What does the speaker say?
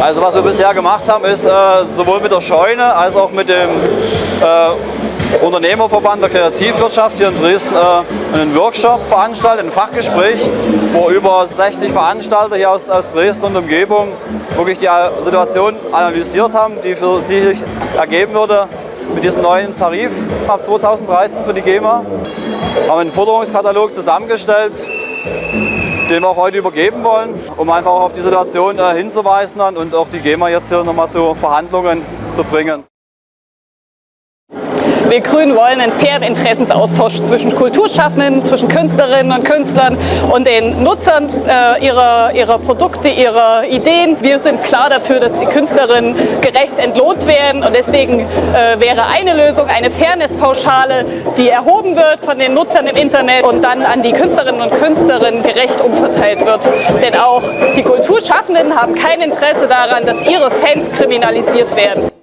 Also was wir bisher gemacht haben, ist äh, sowohl mit der Scheune als auch mit dem äh, Unternehmerverband der Kreativwirtschaft hier in Dresden äh, einen Workshop veranstaltet, ein Fachgespräch, wo über 60 Veranstalter hier aus, aus Dresden und Umgebung wirklich die Situation analysiert haben, die für sie sich ergeben würde mit diesem neuen Tarif ab 2013 für die GEMA. Wir haben einen Forderungskatalog zusammengestellt, den wir auch heute übergeben wollen, um einfach auf die Situation äh, hinzuweisen und auch die GEMA jetzt hier nochmal zu Verhandlungen zu bringen. Wir Grünen wollen einen fairen Interessensaustausch zwischen Kulturschaffenden, zwischen Künstlerinnen und Künstlern und den Nutzern äh, ihrer, ihrer Produkte, ihrer Ideen. Wir sind klar dafür, dass die Künstlerinnen gerecht entlohnt werden und deswegen äh, wäre eine Lösung eine Fairness-Pauschale, die erhoben wird von den Nutzern im Internet und dann an die Künstlerinnen und Künstler gerecht umverteilt wird. Denn auch die Kulturschaffenden haben kein Interesse daran, dass ihre Fans kriminalisiert werden.